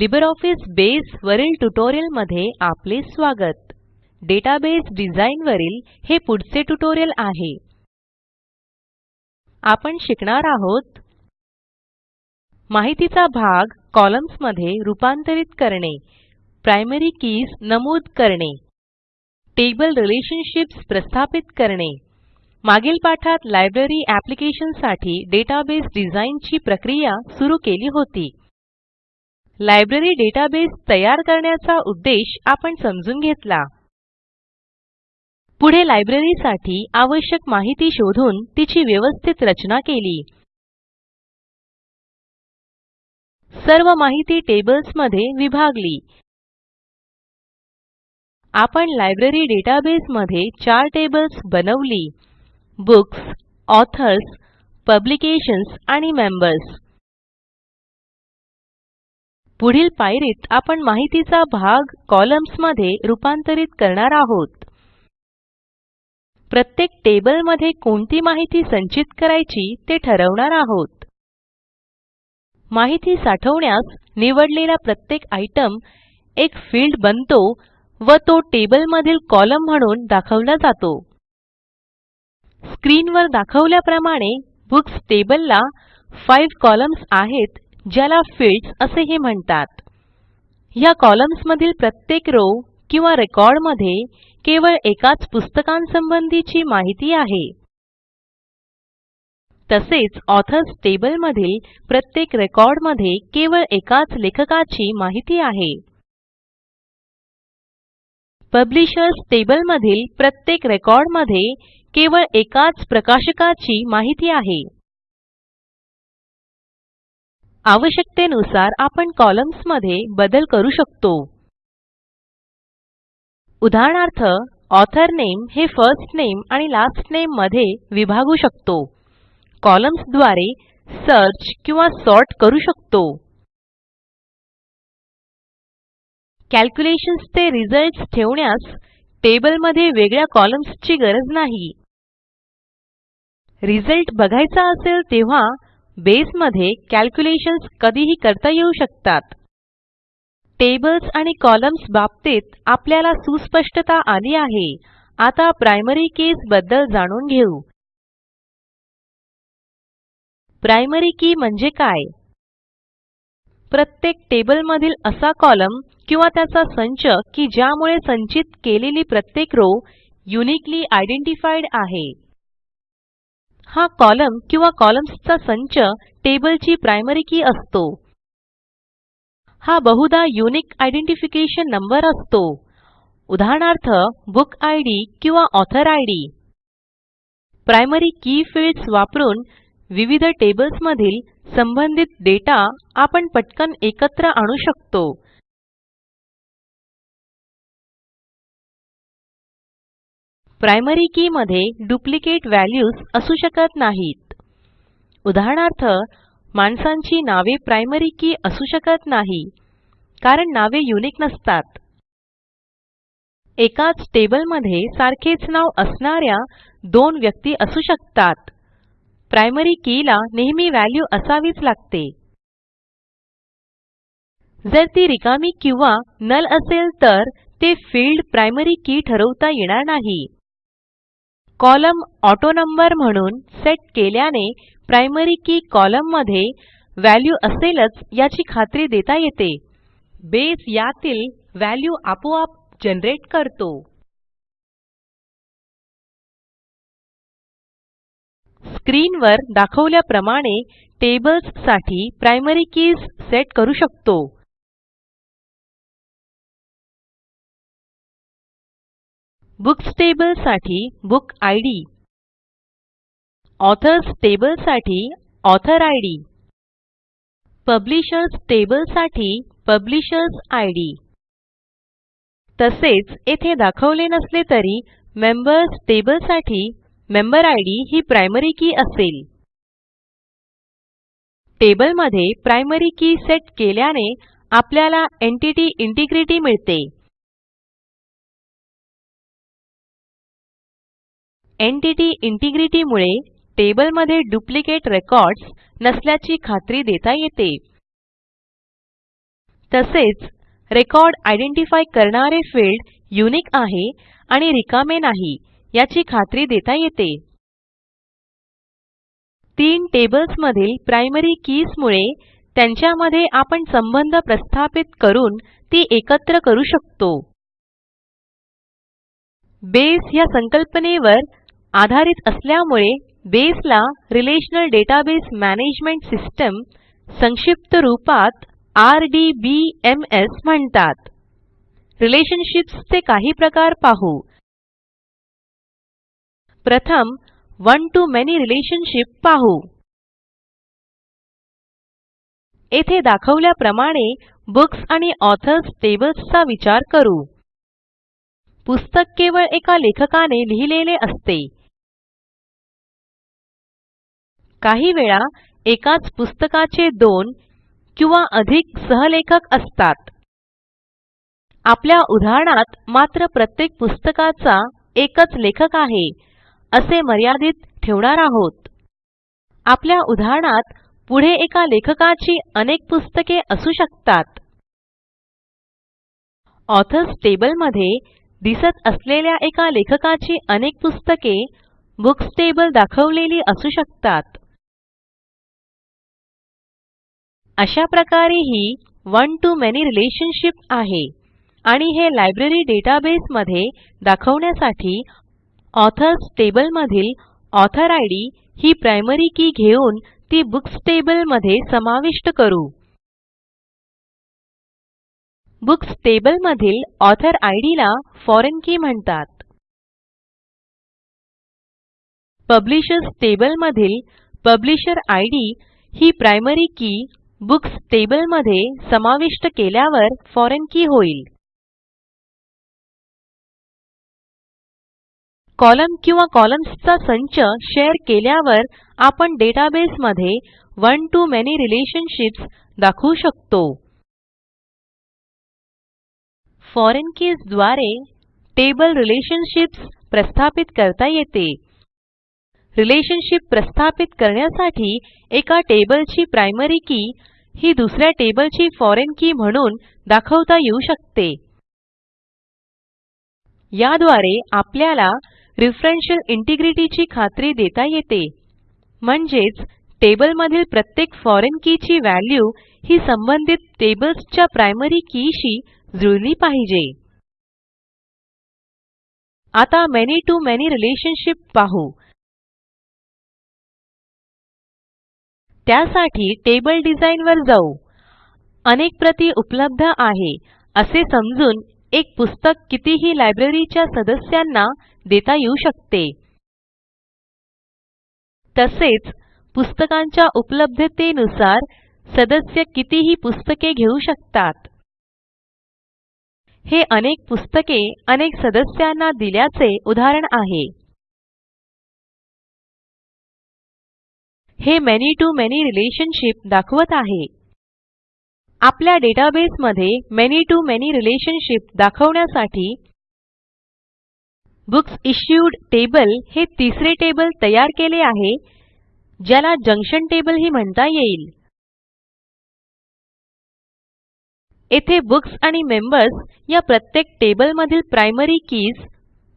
LibreOffice बसे वरील ट्युटोरियलमध्ये आपले स्वागत. डेटाबेस डिझाइन वरील हे पुढचे ट्युटोरियल आहे. आपण शिकणार आहोत माहितीचा भाग कॉलम्न्समध्ये रूपांतरित करणे प्रायमरी कीज नमूद करणे टेबल रिलेशनशिप्स प्रस्थापित करणे मागील पाठात लायब्ररी ऍप्लिकेशनसाठी डेटाबेस डिझाइन ची प्रक्रिया सुरू केली होती. लायब्ररी डेटाबेस तयार करण्याचा उद्देश आपण समजून घेतला. पुढे लायब्ररीसाठी आवश्यक माहिती शोधून तिची व्यवस्थित रचना केली. सर्व माहिती टेबल्समध्ये विभागली. आपण लायब्ररी डेटाबेस मध्ये चार टेबल्स बनवली. बुक्स ऑथर्स पब्लिकेशन्स आणि मेंबर्स पुढील पायरीत आपण माहितीचा भाग कॉलम्न्समध्ये रूपांतरित करणार आहोत. प्रत्येक टेबलमध्ये कोणती माहिती संचित करायची ते ठरवणार आहोत. माहिती साठवण्यास निवडलेला प्रत्येक आयटम एक फील्ड बनतो व तो टेबल मधील कॉलम म्हणून दाखवला जातो. स्क्रीनवर दाखवल्याप्रमाणे बुक्स टेबलला 5 कॉलम्न्स आहेत ज्याला फील्ड्स असेही म्हणतात. ह्या कॉलम्समधील प्रत्येक रो किंवा रेकॉर्डमध्ये केवळ एकाच पुस्तकांसंबंधीची माहिती आहे. तसेच ऑथर्स टेबल मधील प्रत्येक रेकॉर्डमध्ये केवळ एकाच लेखकाची माहिती आहे. पब्लिशर्स टेबल मधील प्रत्येक रेकॉर्डमध्ये केवळ एकाच प्रकाशकाची माहिती आहे. आवश्यकतेनुसार आपण कॉलम्समध्ये बदल करू शकतो. उदाहरणार्थ ऑथर नेम हे फर्स्ट नेम आणि लास्ट नेममध्ये विभागू शकतो. कॉलम्सद्वारे सर्च किंवा सॉर्ट करू शकतो. कॅल्क्युलेशन्स चे रिझल्ट्स ठेवण्यास टेबलमध्ये वेगळ्या कॉलम्सची गरज नाही. रिझल्ट बघायचा असेल तेव्हा बेसमध्ये कॅल्क्युलेशन्स कधीही करता येऊ शकतात. टेबल्स आणि कॉलम्स बाबतीत आपल्याला सुस्पष्टता आली आहे. आता प्रायमरी कीजबद्दल जाणून घेऊ. प्रायमरी की म्हणजे काय? प्रत्येक टेबलमधील असा कॉलम किंवा त्याचा संच की ज्यामुळे संचित केलेली प्रत्येक रो युनिकली आयडेंटिफाईड आहे. हा कॉलम किंवा कॉलम्सचा संच टेबलची प्रायमरी की असतो. हा बहुधा युनिक आयडेंटिफिकेशन नंबर असतो. उदाहरणार्थ बुक इद किंवा author ID primary key fields वापरून विविध टेबल्स मधील संबंधित डेटा आपण पटकन एकत्र आणू शकतो. प्रायमरी के मध्ये डुप्लिकेट व्हॅल्यूज असू शकत नाहीत. उदाहरणार्थ माणसांची नावे प्रायमरी की असू शकत नाही कारण नावे युनिक नसतात. एकाच टेबलमध्ये सारखेच नाव असणाऱ्या दोन व्यक्ती असू शकतात. प्रायमरी कीला नेहमी व्हॅल्यू असावीच लागते. जर ती रिकामी किंवा नल असेल तर ते फील्ड प्रायमरी की ठरवता येणार नाही. कॉलम ऑटोनंबर म्हणून सेट केल्याने प्रायमरी के कॉलममध्ये व्हॅल्यू असेलच याची खात्री देता येते. बसे यातील व्हॅल्यू आपोआप जनरेट करतो. स्क्रीनवर दाखवल्याप्रमाणे टेबल्ससाठी प्रायमरी कीज सेट करू शकतो. बुक्स टेबलसाठी बुक इद ऑथर्स टेबलसाठी ऑथर इद पब्लिशर्स टेबलसाठी पब्लिशर्स इद तसेच येथे दाखवले नसले तरी मेंबर्स टेबलसाठी मेंबर इद ही प्रायमरी की असेल. टेबलमध्ये प्रायमरी की सेट केल्याने आपल्याला एन्टिटी इंटिग्रिटी मिळते. एन्टिटी इंटिग्रिटी मुळे टेबलमध्ये डुप्लिकेट रेकॉर्ड्स नसल्याची खात्री देता येते. तसेच रेकॉर्ड आयडेंटिफाय करणारे फील्ड युनिक आहे आणि रिकामे नाही याची खात्री देता येते. तीन टेबल्स मधील प्रायमरी कीज मुळे त्यांच्यामध्ये आपण संबंध प्रस्थापित करून ती एकत्र करू शकतो. बेस ह्या संकल्पनेवर आधारित असल्यामुळे बेसला रिलेशनल डेटाबेस मॅनेजमेंट सिस्टम संक्षिप्त रूपात RDBMS म्हणतात. रिलेशनशिप्स चे काही प्रकार पाहू. प्रथम one to मॅनी रिलेशनशिप पाहू. येथे दाखवल्याप्रमाणे बुक्स आणि ऑथर्स टेबल्सचा विचार करू. पुस्तक केवळ एका लेखकाने लिहिलेले असते. काही वेळा एकाच पुस्तकाचे दोन किंवा अधिक सहलेखक असतात. आपल्या उदाहरणात मात्र प्रत्येक पुस्तकाचा एकच लेखक आहे असे मर्यादित ठेवणार आहोत. आपल्या उदाहरणात पुढे एका लेखकाची अनेक पुस्तके असू शकतात. ऑथर्स टेबलमध्ये दिसत असलेल्या एका लेखकाची अनेक पुस्तके बुक्स टेबल दाखवलेली असू शकतात. अशा प्रकारे ही one to मॅनी रिलेशनशिप आहे. आणि हे लायब्ररी डेटाबेस मध्ये दाखवण्यासाठी ऑथर्स टेबल मधील ऑथर इद ही प्रायमरी की घेऊन ती बुक्स टेबलमध्ये समाविष्ट करू. बुक्स टेबल मधील ऑथर इद ला फॉरेन की म्हणतात. पब्लिशर्स टेबल मधील पब्लिशर इद ही प्रायमरी की बुक्स टेबलमध्ये समाविष्ट केल्यावर फॉरेन की होईल. कॉलम किंवा कॉलम्सचा संच शेअर केल्यावर आपण डेटाबेसमध्ये one to मॅनी रिलेशनशिप्स दाखवू शकतो. फॉरेन कीजद्वारे टेबल रिलेशनशिप्स प्रस्थापित करता येते. रिलेशनशिप प्रस्थापित करण्यासाठी एका टेबलची प्रायमरी की ही दुसऱ्या टेबलची फॉरेन की म्हणून दाखवता येऊ शकते. याद्वारे आपल्याला रेफरेन्शियल इंटिग्रिटी ची खात्री देता येते. म्हणजेच टेबलमधील प्रत्येक फॉरेन की ची व्हॅल्यू ही संबंधित टेबल्सच्या प्रायमरी कीशी जुळली पाहिजे. आता many to मॅनी रिलेशनशिप पाहू. त्यासाठी टेबल डिझाइन वर जाऊ. अनेक प्रती उपलब्ध आहे. असे समजून एक पुस्तक कितीही लायब्ररीच्या सदस्यांना देता येऊ शकते. तसेच पुस्तकांच्या उपलब्धतेनुसार सदस्य कितीही पुस्तके घेऊ शकतात. हे अनेक पुस्तके अनेक सदस्यांना दिल्याचे उदाहरण आहे. हे many to मॅनी रिलेशनशिप दाखवत आहे. आपल्या डेटाबेस मध्ये many to मॅनी रिलेशनशिप दाखवण्यासाठी बुक्स इश्यूड टेबल हे तिसरे टेबल तयार केले आहे ज्याला जंक्शन टेबल ही म्हणता येईल. येथे बुक्स आणि मेंबर्स या प्रत्येक टेबल मधील प्रायमरी कीज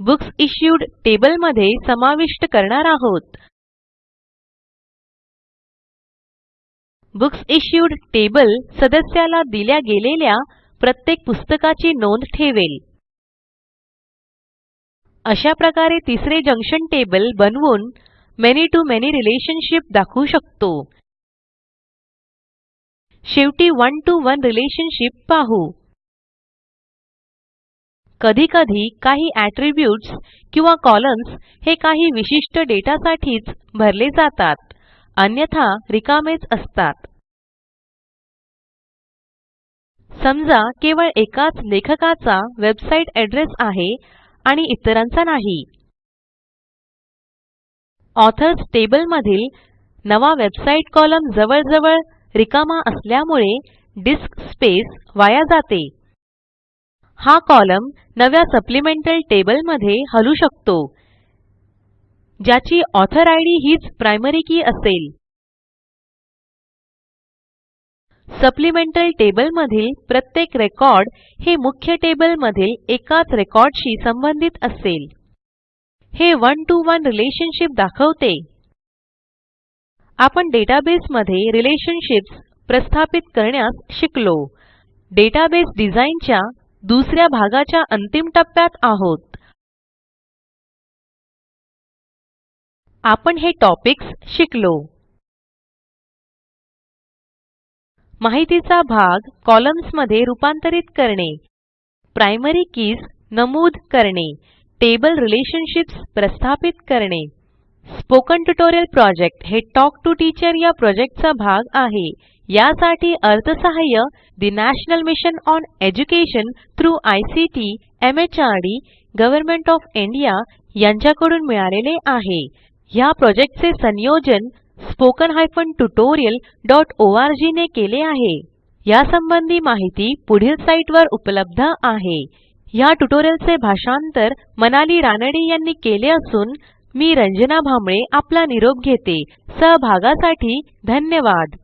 बुक्स इश्यूड टेबलमध्ये समाविष्ट करणार आहोत. बुक्स इश्यूड टेबल सदस्याला दिल्या गेलेल्या प्रत्येक पुस्तकाची नोंद ठेवेल. अशा प्रकारे तिसरे जंक्शन टेबल बनवून many to मॅनी रिलेशनशिप दाखवू शकतो. शेवटी one to one रिलेशनशिप पाहू. कधीकधी काही ॲट्रिब्यूट्स किंवा कॉलम्स हे काही विशिष्ट डेटासाठीच भरले जातात. अन्यथा रिकामेच असतात. समजा केवळ एकाच लेखकाचा वेबसाईट एड्रेस आहे आणि इतरांचा नाही. ऑथर्स टेबल मधील नवा वेबसाईट कॉलम जवळजवळ रिकामा असल्यामुळे डिस्क स्पेस वाया जाते. हा कॉलम नव्या सप्लिमेंटल टेबलमध्ये हलू शकतो. ज्याची ऑथर इद हीच प्रायमरी की असेल. सप्लिमेंटल टेबल मधील प्रत्येक रेकॉर्ड हे मुख्य टेबल मधील एकाच रेकॉर्डशी संबंधित असेल. हे one to वन रिलेशनशिप दाखवते. आपण डेटाबेस मध्ये रिलेशनशिप्स प्रस्थापित करण्यास शिकलो. डेटाबेस डिझाइन च्या दुस भागाच्या अंतिम टप्प्यात आहोत. आपण हे टॉपिक्स शिकलो. माहितीचा भाग कॉलम्समध्ये रूपांतरित करणे. प्रायमरी कीज नमूद करणे. टेबल रिलेशनशिप्स प्रस्थापित करणे. स्पोकन ट्युटोरियल प्रोजेक्ट हे टॉक टू टीचर या प्रोजेक्टचा भाग आहे. यासाठी अर्थसहाय्य national mission on education through ICT MHRD government of India यांच्याकडून मिळालेले आहे. ह्या प्रॉजेक्टचे संयोजन स्पोकन हायफेन डॉट ने केले आहे. यासंबंधी माहिती पुढील साईटवर उपलब्ध आहे. ह्या ट्युटोरियलचे भाषांतर मनाली रानडे यांनी केले असून मी रंजना भांबळे आपला निरोप घेते. सहभागासाठी धन्यवाद.